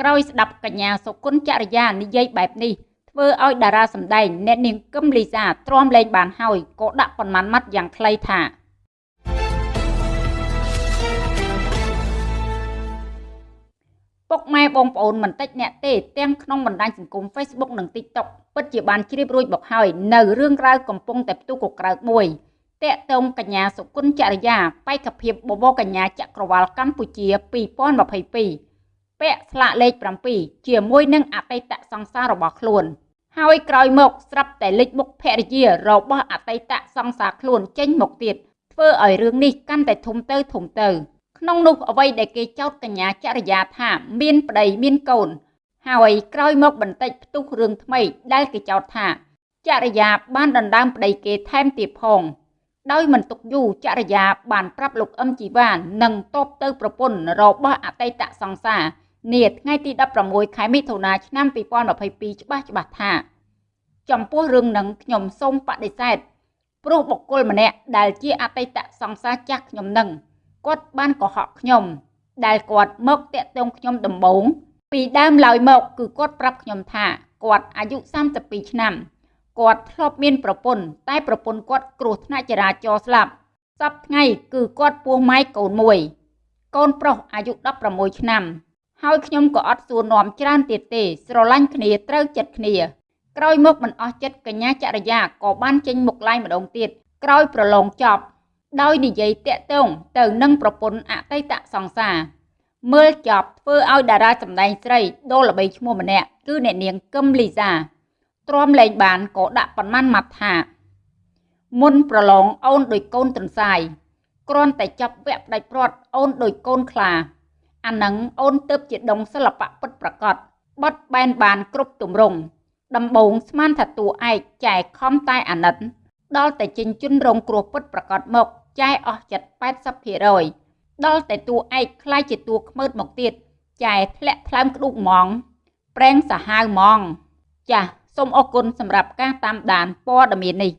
ក្រោយស្ដាប់កញ្ញាសុគន្ធចរិយានិយាយបែបនេះធ្វើឲ្យតារាសម្ដែងអ្នកនាងកឹមលីសាទ្រាំលែងបានហើយក៏ដាក់ប៉ុន្មានម៉ាត់យ៉ាងខ្លីថាពុកម៉ែបងប្អូនមិនតិចអ្នកទេទាំងក្នុងបណ្ដាញសង្គម Facebook និង TikTok ពិតជាបានជ្រាបរួចមកហើយនៅរឿងរ៉ាវកំពុងតែផ្ទុះកក្រើកមួយតកតងកញ្ញាសុគន្ធចរិយាបេក្ខភាពបវរកញ្ញាចក្រវាលកម្ពុជា2022 ពាក់ស្លាកលេខ7ជាមួយនឹងអតីតសង្សាររបស់ខ្លួន ហើយក្រោយមកស្រាប់តែលេចមុខភរិយារបស់អតីតសង្សារខ្លួនចេញមកទៀតធ្វើឲ្យរឿងនេះកាន់តែធំទៅធំទៅ ក្នុងនោះអ្វីដែលគេចោទកញ្ញាចរិយាថាមានប្តីមានកូន ហើយក្រោយមកបន្តិចផ្ទុះរឿងថ្មីដែលគេចោទថាចរិយាបានដណ្ដើមប្តីគេថែមទៀតផងដោយមិនទុកយូរចរិយាបានប្រាប់លោកអឹមជីវ៉ានិងតបទៅប្រពន្ធរបស់អតីតសង្សារ នាថ្ងៃទី16ខែមិថុនាឆ្នាំ2022ច្បាស់ច្បាស់ថាចំពោះរឿងនឹងខ្ញុំសូមបដិសេធព្រោះបុគ្គលម្នាក់ដែលជាអតីតសង្សារចាស់ខ្ញុំនឹងគាត់បានកុហកខ្ញុំ ដែលគាត់មកតាក់ទងខ្ញុំដំបូងពីដើមឡើយមកគឺគាត់ប្រាប់ខ្ញុំថាគាត់អាយុ32ឆ្នាំគាត់ធ្លាប់មានប្រពន្ធតែប្រពន្ធគាត់គ្រោះថ្នាក់ចរាចរណ៍ស្លាប់សប្តាហ៍ថ្ងៃគឺគាត់ពោះម៉ាយកូនមួយកូនប្រុសអាយុ16ឆ្នាំ ហើយខ្ញុំក៏អត់សួរនាំច្រើនទៀតទេ ស្រឡាញ់គ្នាត្រូវចិត្តគ្នា ក្រោយមកមិនអស់ចិត្តកញ្ញាចរិយាក៏បានចេញមុខឡាយម្ដងទៀតក្រោយប្រឡងចប់ ដោយនិយាយតាក់ទងទៅនឹងប្រពន្ធអតីតសង្សារមើលចប់ធ្វើឲ្យតារាសម្ដែងស្រីដូល្បីឈ្មោះម្នាក់គឺអ្នកនាងកឹមលីសាទ្រាំលែងបានក៏ដាក់ប៉ុន្មានម៉ាត់ថា មុនប្រឡងអូនដោយកូនទន្សាយគ្រាន់តែចាប់វគ្គផ្ដាច់ព្រាត់អូនដោយកូនខ្លា អានឹងអូនទៅជាដងសិល្បៈពិតប្រកបបត់បែនបានគ្រប់ទម្រង់ដំបងស្មានថាតួឯកចែខំតែអាណិត ដល់តែចិញ្ជុនរងគ្រោះពិតប្រកបមកចែអស់ចិត្ត80%ដល់តែតួឯកខ្លាយជាតួខ្មើតមកទៀតចែធ្លាក់ថ្លើមក្ដុកហ្មងប្រេងសាហាវហ្មង ចាសសូមអរគុណសម្រាប់ការតាមដានព័ត៌មាននេះ